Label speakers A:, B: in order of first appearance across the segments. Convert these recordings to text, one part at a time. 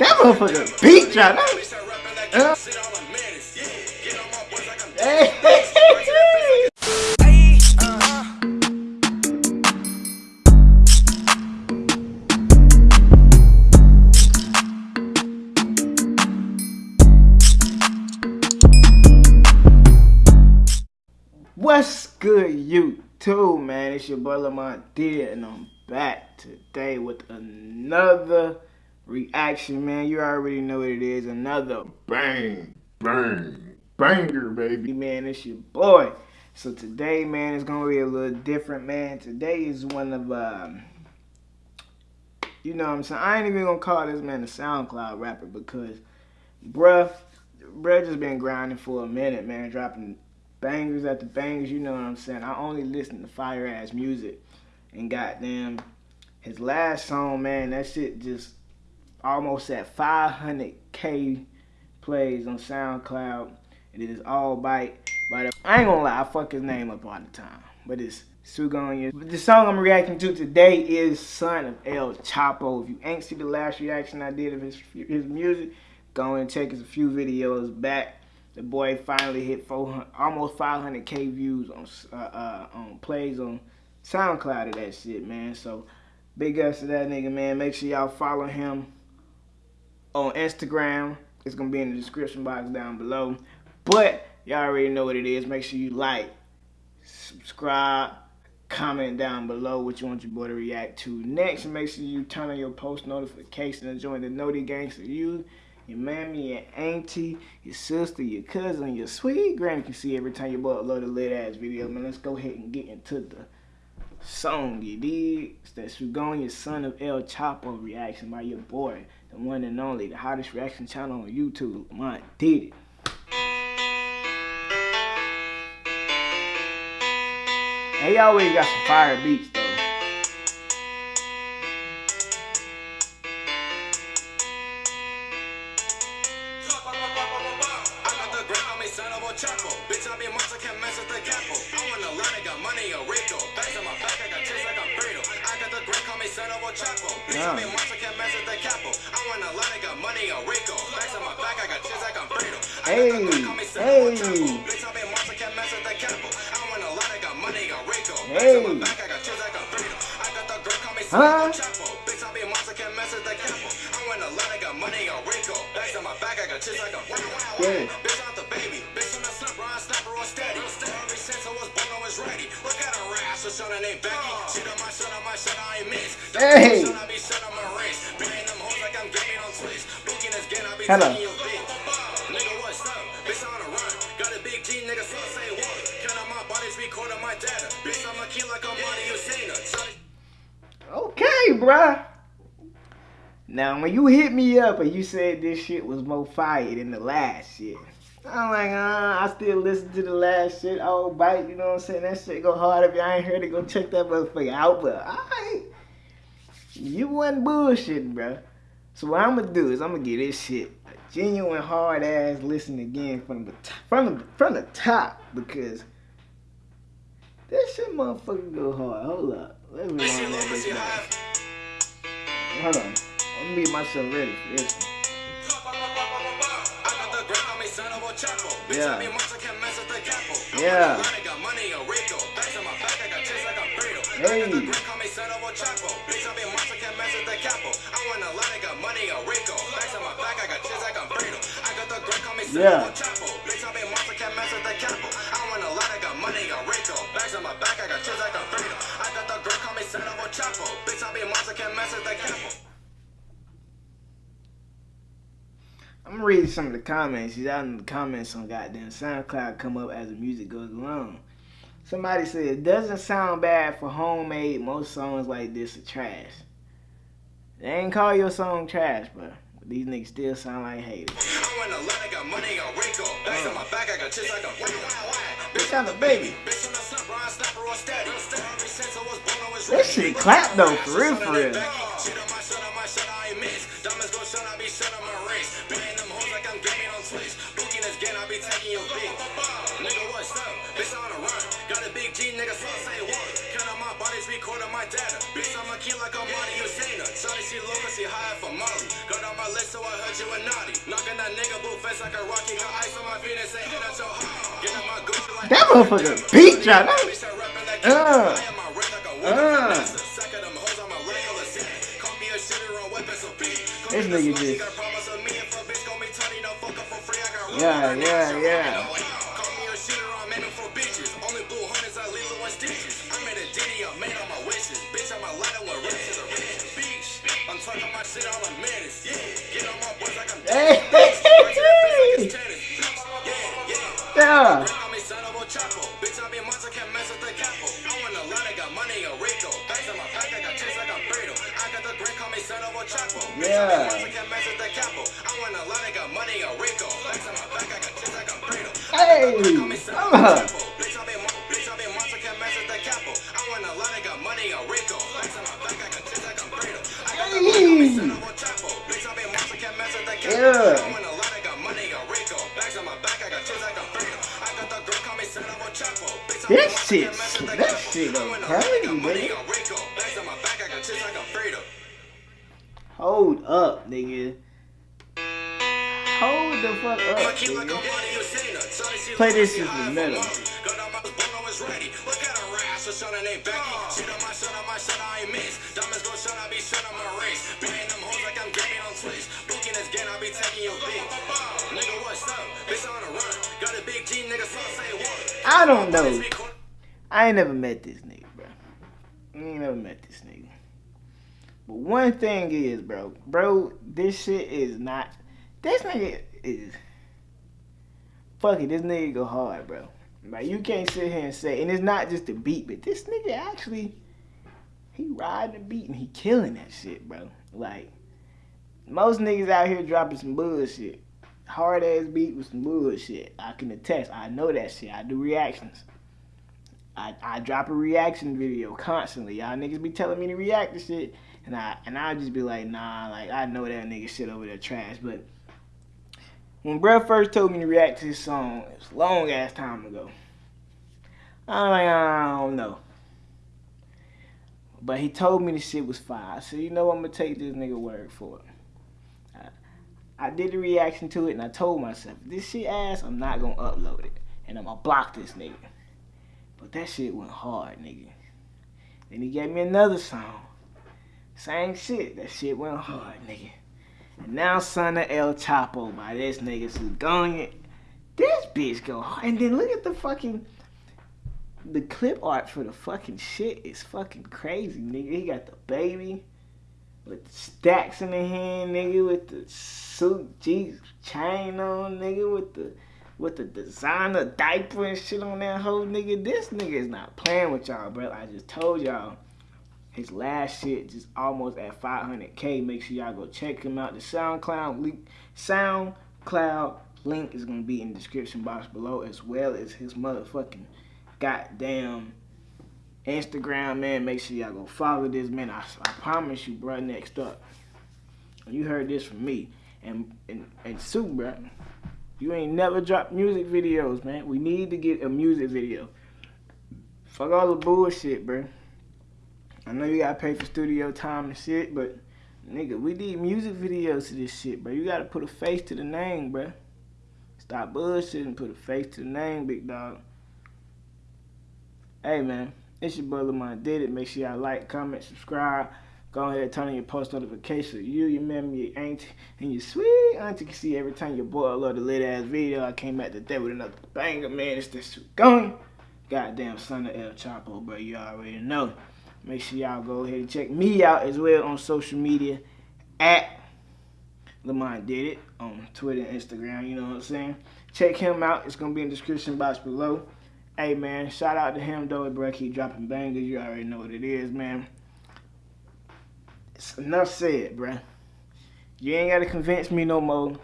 A: That motherfucker beat drop. Uh. What's good, YouTube, man? It's your boy Lamont D, and I'm back today with another reaction, man. You already know what it is. Another bang, bang, banger, baby. Man, it's your boy. So today, man, it's gonna be a little different, man. Today is one of, um, you know what I'm saying? I ain't even gonna call this man a SoundCloud rapper because, bruh, bruh just been grinding for a minute, man, dropping bangers after bangers, you know what I'm saying? I only listen to fire ass music. And goddamn, his last song, man, that shit just almost at 500k plays on SoundCloud. And it is all bite. But I ain't gonna lie, I fuck his name up all the time. But it's Sugonya. The song I'm reacting to today is Son of El Chapo. If you ain't see the last reaction I did of his his music, go and check his a few videos back the boy finally hit 400, almost 500k views on uh, uh, on plays on SoundCloud of that shit, man. So big ups to that nigga, man. Make sure y'all follow him on Instagram. It's gonna be in the description box down below. But y'all already know what it is. Make sure you like, subscribe, comment down below what you want your boy to react to next. Make sure you turn on your post notifications and join the Noti Gang so you your mammy, your auntie, your sister, your cousin, your sweet granny can see every time you boy upload a lit ass video. Man, let's go ahead and get into the song, you dig? It's that Sugonya Son of El Chapo reaction by your boy, the one and only, the hottest reaction channel on YouTube. My did it. And he always got some fire beats though. Bitch, I be monster, can't mess with the capo. I want a lot, I got money, a Rico. Bags on my back, I got like a burrito. I got the grip, call me son of a Chapo. Bitch, I be a monster, can't mess with the capo. I want a lot, I got money, a Rico. Bags on my back, I got like a burrito. Hey, hey. Bitch, I be a monster, can't mess with the capo. I want a lot, I got money, a Rico. Bags on my back, I got like a burrito. I got the grip, call me son of a Chapo. Bitch, I be a monster, can't mess with the capo. I want a lot, I got money, a Rico. Bags on my back, I got like a burrito. Yeah. Bitch, I'm at her ass, her son named Becky. She my son, my son, I ain't miss. Hey. Son, I be son my race. Playing them hoes like I'm gaming on Twitch. Booking this game, I be Hello. taking. Nigga, what's up? Bitch, on a run. Got a big G, nigga, so say what? Count on my bodies, recording my data. Bitch, I'm a key like I'm Monty Usaina. Okay, bruh. Now, when you hit me up and you said this shit was more fire than the last shit, I'm like, uh, I still listen to the last shit. Oh, bite, you know what I'm saying? That shit go hard. If y'all ain't heard it, go check that motherfucker out. But I, you wasn't bullshitting, bro. So what I'm gonna do is I'm gonna get this shit a genuine hard ass listen again from the from the from the top because this shit motherfucker go hard. Hold up, let me run that bitch Hold on, I'm gonna get myself ready for this one. Yeah. Money
B: a rico, back on my back, I got like a cradle. Come, me, son of a chapel, pick up a muscle can mess at the capital. I want a ladder, a rico, back on my back, I got chess like a cradle. I the grunt.
A: Hey. Yeah. I'm gonna read some of the comments. She's out in the comments on goddamn SoundCloud come up as the music goes along. Somebody said it doesn't sound bad for homemade. Most songs like this are trash. They ain't call your song trash, but these niggas still sound like haters. I want a lot, I got money, I Rico. Back on my back, I got chicks, I got Bitch, I'm a baby. That shit clap though, for real, for real. Nigga
B: what's up? Bitch, on a run. Got a big G, nigga, so I
A: say what? Count on my bodies, recording my data. Bitch, I'm a key like I'm Monty Usaina. Shawty, she low, she high for Molly. Got on my list, so I heard you a naughty. Knocking that nigga boot face like a rocky. Got ice on my feet and say, hit out your heart. Get on my Gucci like that motherfucker beat. Uh. Uh. This nigga just. Yeah, yeah, yeah. Hey! yeah! Yeah. Hey! Uh. Yeah. This shit, that shit crazy, man. Hold up, nigga. Hold the fuck up, nigga. Play this in the middle. I don't know. I ain't never met this nigga, bro. I ain't never met this nigga. But one thing is, bro, bro, this shit is not. This nigga is. Fuck it, this nigga go hard, bro. Like you can't sit here and say, and it's not just the beat, but this nigga actually, he riding the beat and he killing that shit, bro. Like most niggas out here dropping some bullshit, hard ass beat with some bullshit. I can attest. I know that shit. I do reactions. I, I drop a reaction video constantly. Y'all niggas be telling me to react to shit. And I and I just be like, nah, like I know that nigga shit over there trash. But when bruh first told me to react to his song, it was long ass time ago. I'm like, I don't know. But he told me the shit was fire. So you know I'm gonna take this nigga word for it. I, I did the reaction to it and I told myself, this shit ass, I'm not gonna upload it. And I'm gonna block this nigga. But that shit went hard, nigga. Then he gave me another song. Same shit. That shit went hard, nigga. And now son of El Chapo by this nigga Sugonya. This bitch go hard. And then look at the fucking the clip art for the fucking shit is fucking crazy, nigga. He got the baby with the stacks in the hand, nigga, with the suit G chain on, nigga, with the with the designer diaper and shit on that whole nigga. This nigga is not playing with y'all, bro. I just told y'all. His last shit just almost at 500k. Make sure y'all go check him out. The SoundCloud link, SoundCloud link is gonna be in the description box below, as well as his motherfucking goddamn Instagram, man. Make sure y'all go follow this man. I, I promise you, bro. Next up, you heard this from me and and and Sue, bro. You ain't never dropped music videos, man. We need to get a music video. Fuck all the bullshit, bro. I know you gotta pay for studio time and shit, but nigga, we need music videos to this shit, bro. You gotta put a face to the name, bro. Stop bullshitting, put a face to the name, big dog. Hey, man, it's your brother, man. Did it. Make sure y'all like, comment, subscribe. Go ahead and turn on your post notifications. You, your mom, your auntie, and your sweet auntie can see every time your boy upload a lit ass video. I came back today with another banger, man. It's this going. Goddamn son of El Chapo, bro. You already know. Make sure y'all go ahead and check me out as well on social media at Lamont Did It on Twitter and Instagram. You know what I'm saying? Check him out. It's gonna be in the description box below. Hey man, shout out to him though, bro. Keep dropping bangers. You already know what it is, man. It's enough said, bruh. You ain't gotta convince me no more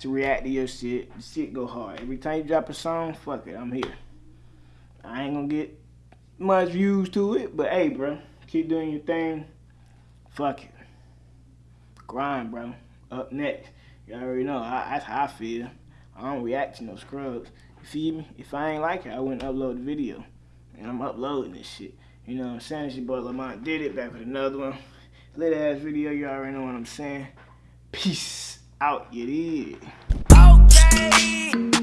A: to react to your shit. The shit go hard. Every time you drop a song, fuck it, I'm here. I ain't gonna get much views to it, but hey, bro, keep doing your thing. Fuck it. Grind, bro. Up next. You already know. I, that's how I feel. I don't react to no scrubs. You feel me? If I ain't like it, I wouldn't upload the video. And I'm uploading this shit. You know what I'm saying? It's your boy Lamont did it. Back with another one lit ass video. You already know what I'm saying. Peace out, you did.
C: Okay.